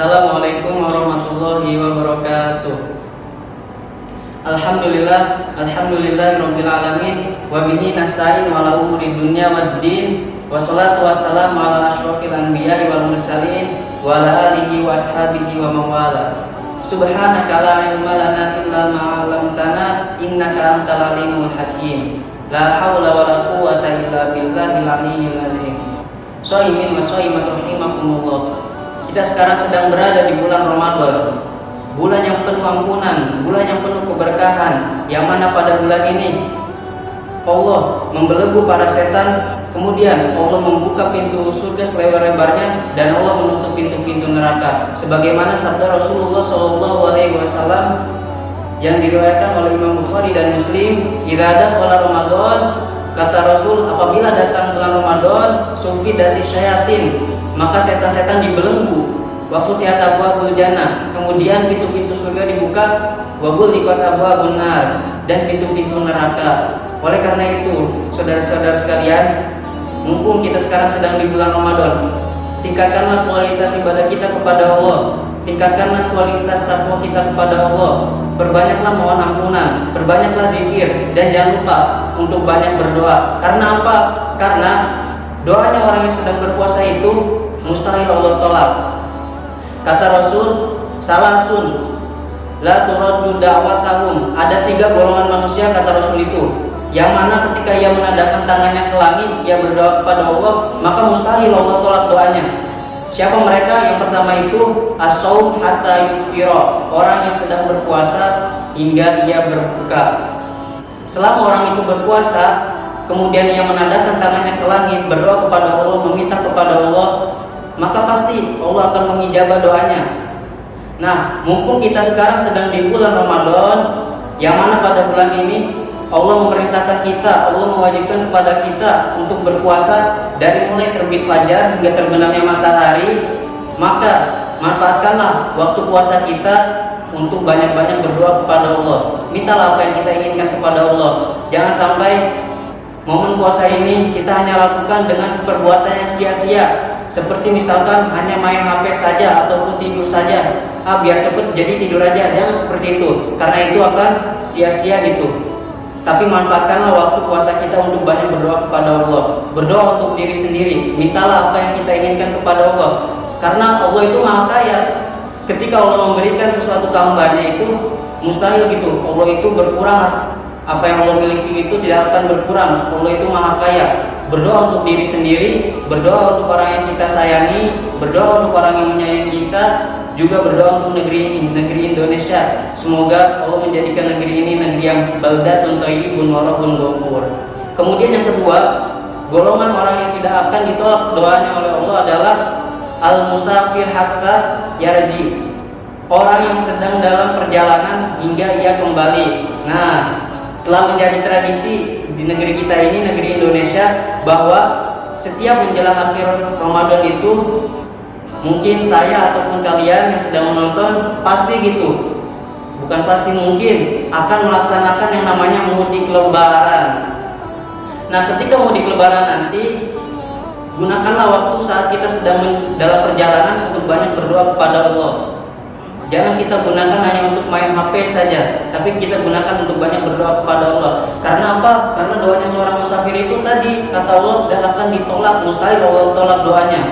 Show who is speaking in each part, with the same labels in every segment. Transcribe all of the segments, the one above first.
Speaker 1: Assalamualaikum warahmatullahi wabarakatuh. Alhamdulillah, alhamdulillah rabbil alamin wa bihi nasta'in ala umuri dunya waddin wa salatu wassalamu ala asyrafil anbiya'i wal mursalin wa ala alihi wa ashabihi wa mawala. Subhanaka la ilma lana illa ma 'allamtana innaka antal alimul hakim. La haula wa la quwwata illa billahil aliyyil azim. Shaimin wa shaimat rahimakumullah. Kita sekarang sedang berada di bulan Ramadan. Bulan yang penuh ampunan, bulan yang penuh keberkahan, yang mana pada bulan ini Allah membelenggu para setan, kemudian Allah membuka pintu surga selebar-lebarnya dan Allah menutup pintu-pintu neraka. Sebagaimana sabda Rasulullah Wasallam yang diriwayatkan oleh Imam Bukhari dan Muslim, "Idza dakhala Ramadan," kata Rasul, apabila datang bulan Ramadan, sufi dari syayatin, maka setan-setan dibelenggu. Wa futihat abwabul jannah. Kemudian pintu-pintu surga dibuka. Wa buliqas abwabun nar. Dan pintu-pintu neraka. Oleh karena itu saudara-saudara sekalian mumpung kita sekarang sedang di bulan Ramadan tingkatkanlah kualitas ibadah kita kepada Allah. Tingkatkanlah kualitas takwa kita kepada Allah. Perbanyaklah mohon ampunan perbanyaklah zikir dan jangan lupa untuk banyak berdoa. Karena apa? karena doanya orang yang sedang berpuasa itu mustahil Allah tolak Kata Rasul, salah sun la turaddu da'watahum. Ada tiga golongan manusia kata Rasul itu. Yang mana ketika ia menadakan tangannya ke langit, ia berdoa kepada Allah, maka mustahil Allah tolak doanya. Siapa mereka? Yang pertama itu as-saum hatta yuftira, orang yang sedang berpuasa hingga ia berbuka. Selama orang itu berpuasa, kemudian ia menadakan tangannya ke langit, berdoa kepada Allah, meminta kepada Allah, maka pasti Allah akan mengijabah doanya. Nah, mumpung kita sekarang sedang di bulan Ramadan, yang mana pada bulan ini Allah memerintahkan kita, Allah mewajibkan kepada kita untuk berpuasa dari mulai terbit fajar hingga terbenamnya matahari, maka manfaatkanlah waktu puasa kita untuk banyak-banyak berdoa kepada Allah. Mintalah apa yang kita inginkan kepada Allah. Jangan sampai momen puasa ini kita hanya lakukan dengan perbuatan yang sia-sia seperti misalkan hanya main HP saja ataupun tidur saja. Ah biar cepet jadi tidur aja. Jangan seperti itu. Karena itu akan sia-sia gitu. Tapi manfaatkanlah waktu puasa kita untuk banyak berdoa kepada Allah. Berdoa untuk diri sendiri. Mintalah apa yang kita inginkan kepada Allah. Karena Allah itu maha kaya. Ketika Allah memberikan sesuatu tambahnya itu mustahil gitu. Allah itu berkurang. Apa yang Allah miliki itu tidak akan berkurang. Allah itu maha kaya berdoa untuk diri sendiri berdoa untuk orang yang kita sayangi berdoa untuk orang yang menyayangi kita juga berdoa untuk negeri ini negeri Indonesia. Semoga Allah menjadikan negeri ini negeri yang baldatun thayyibun warahun ghafur. Kemudian yang kedua golongan orang yang tidak akan ditolak doanya oleh Allah adalah al musafir hatta yarji. Orang yang sedang dalam perjalanan hingga ia kembali. Nah telah menjadi tradisi di negeri kita ini, negeri Indonesia, bahwa setiap menjelang akhir Ramadan itu mungkin saya ataupun kalian yang sedang menonton pasti gitu. Bukan pasti mungkin akan melaksanakan yang namanya mudik lebaran. Nah ketika mudik lebaran nanti gunakanlah waktu saat kita sedang dalam perjalanan untuk banyak berdoa kepada Allah Jangan kita gunakan hanya untuk main HP saja, tapi kita gunakan untuk banyak berdoa kepada Allah. Karena apa? Karena doanya seorang musafir itu tadi kata Allah dan akan ditolak, mustahil Allah tolak doanya.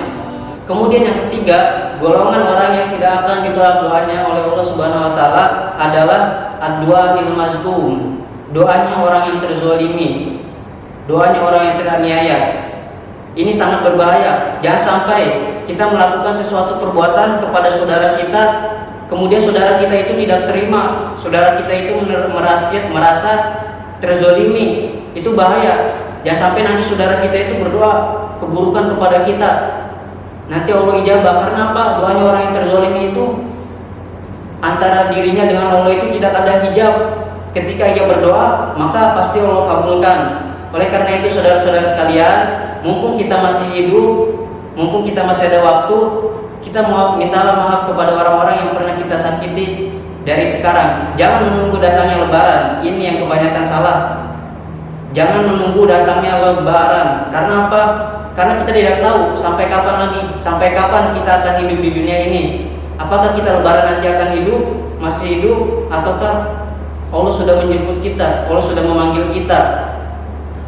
Speaker 1: Kemudian yang ketiga, golongan orang yang tidak akan ditolak doanya oleh Allah Subhanahu wa taala adalah ad-du'a mazlum. Doanya orang yang terzolimi. Doanya orang yang teraniaya. Ini sangat berbahaya. Jangan sampai kita melakukan sesuatu perbuatan kepada saudara kita kemudian saudara kita itu tidak terima, saudara kita itu merasa, merasa terzolimi, itu bahaya. Jangan sampai nanti saudara kita itu berdoa keburukan kepada kita. Nanti Allah ijabah karena apa? Doanya orang yang terzolimi itu antara dirinya dengan Allah itu tidak ada hijab. Ketika ia berdoa, maka pasti Allah kabulkan. Oleh karena itu saudara-saudara sekalian, mumpung kita masih hidup, mumpung kita masih ada waktu, kita mau mintalah maaf kepada orang-orang yang pernah kita sakiti dari sekarang. Jangan menunggu datangnya lebaran. Ini yang kebanyakan salah. Jangan menunggu datangnya lebaran. Karena apa? Karena kita tidak tahu sampai kapan lagi, sampai kapan kita akan hidup di dunia ini. Apakah kita lebaran nanti akan hidup, masih hidup, ataukah Allah sudah menjemput kita, Allah sudah memanggil kita.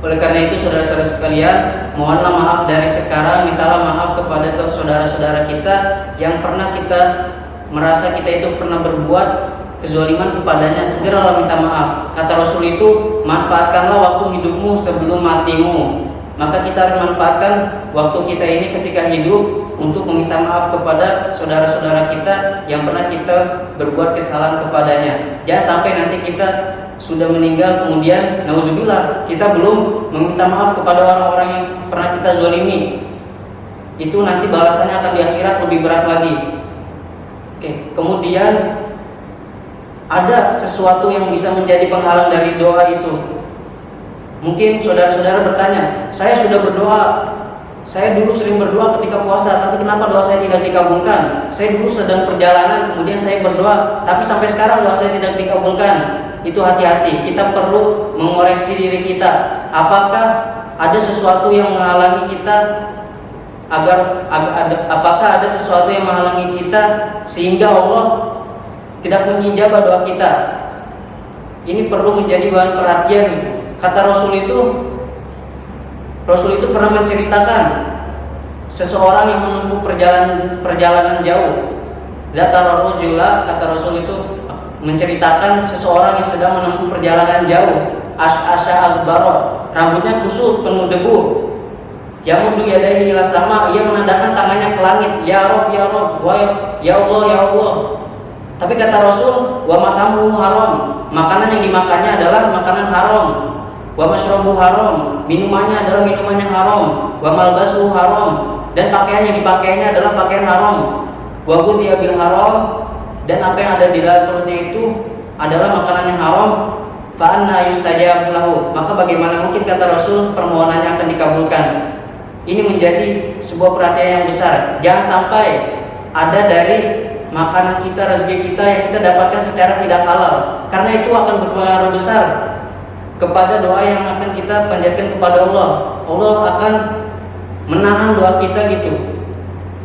Speaker 1: Oleh karena itu saudara-saudara sekalian, mohonlah maaf dari sekarang, mintalah maaf kepada saudara-saudara kita yang pernah kita merasa kita itu pernah berbuat kezaliman kepadanya, segeralah minta maaf. Kata Rasul itu, manfaatkanlah waktu hidupmu sebelum matimu. Maka kita harus manfaatkan waktu kita ini ketika hidup untuk meminta maaf kepada saudara-saudara kita yang pernah kita berbuat kesalahan kepadanya. Jangan sampai nanti kita sudah meninggal kemudian nauzubillah kita belum meminta maaf kepada orang-orang yang pernah kita zalimi. Itu nanti balasannya akan di akhirat lebih berat lagi. Oke, kemudian ada sesuatu yang bisa menjadi penghalang dari doa itu Mungkin saudara-saudara bertanya, saya sudah berdoa, saya dulu sering berdoa ketika puasa, tapi kenapa doa saya tidak dikabulkan? Saya dulu sedang perjalanan, kemudian saya berdoa, tapi sampai sekarang doa saya tidak dikabulkan. Itu hati-hati, kita perlu mengoreksi diri kita. Apakah ada sesuatu yang menghalangi kita agar, ada, apakah ada sesuatu yang menghalangi kita sehingga Allah tidak mengijabah doa kita? Ini perlu menjadi bahan perhatian Kata Rasul itu Rasul itu pernah menceritakan seseorang yang menempuh perjalanan perjalanan jauh. Zakar rajula kata Rasul itu menceritakan seseorang yang sedang menempuh perjalanan jauh. As'a al-barot, rambutnya kusut penuh debu. Yamudu yadaihi ila sama, ia menandakan tangannya ke langit, ya Rob, ya Rob, wa ya Allah, ya Allah. Tapi kata Rasul, wa matamu haram, makanan yang dimakannya adalah makanan haram. Wa masyrabu haram, minumannya adalah minuman yang haram, wa malbasu haram, dan pakaian yang dipakainya adalah pakaian haram. Wa ghudhiya bil haram, dan apa yang ada di dalam perutnya itu adalah makanan yang haram. Fa anna yustajabu lahu. Maka bagaimana mungkin kata Rasul permohonannya akan dikabulkan? Ini menjadi sebuah perhatian yang besar. Jangan sampai ada dari makanan kita, rezeki kita yang kita dapatkan secara tidak halal. Karena itu akan berpengaruh besar kepada doa yang akan kita panjatkan kepada Allah. Allah akan menahan doa kita gitu.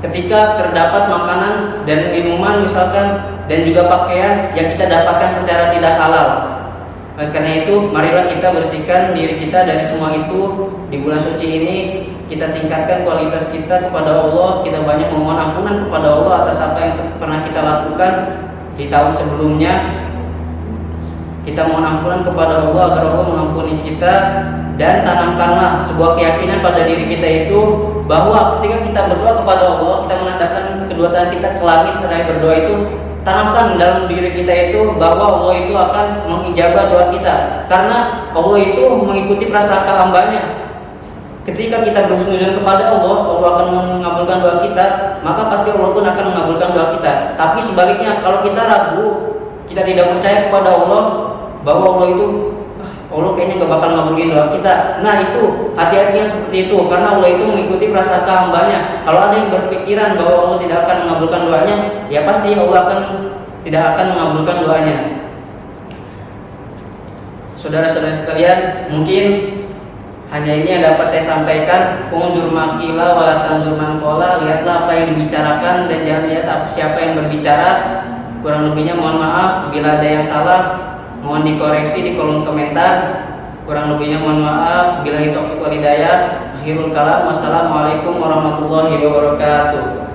Speaker 1: Ketika terdapat makanan dan minuman misalkan dan juga pakaian yang kita dapatkan secara tidak halal. Oleh karena itu, marilah kita bersihkan diri kita dari semua itu di bulan suci ini. Kita tingkatkan kualitas kita kepada Allah. Kita banyak memohon ampunan kepada Allah atas apa yang pernah kita lakukan di tahun sebelumnya kita mohon ampunan kepada Allah agar Allah mengampuni kita dan tanamkanlah sebuah keyakinan pada diri kita itu bahwa ketika kita berdoa kepada Allah kita menandakan kedua tangan kita ke langit seraya berdoa itu tanamkan dalam diri kita itu bahwa Allah itu akan mengijabah doa kita. Karena Allah itu mengikuti prasangka hambanya. Ketika kita berhusnuzon kepada Allah Allah akan mengabulkan doa kita maka pasti Allah pun akan mengabulkan doa kita. Tapi sebaliknya kalau kita ragu kita tidak percaya kepada Allah bahwa Allah itu ah, Allah kayaknya nggak bakal ngabulin doa kita. Nah itu hati-hatinya seperti itu karena Allah itu mengikuti prasangka hambanya. Kalau ada yang berpikiran bahwa Allah tidak akan mengabulkan doanya, ya pasti Allah akan tidak akan mengabulkan doanya. Saudara-saudara sekalian, mungkin hanya ini yang dapat saya sampaikan. Penguzur makila walatan zurman pola. Lihatlah apa yang dibicarakan dan jangan lihat siapa yang berbicara. Kurang lebihnya mohon maaf bila ada yang salah mohon dikoreksi di kolom komentar. Kurang lebihnya mohon maaf. Bila itu wal hidayah. Akhirul kalam. Wassalamualaikum warahmatullahi wabarakatuh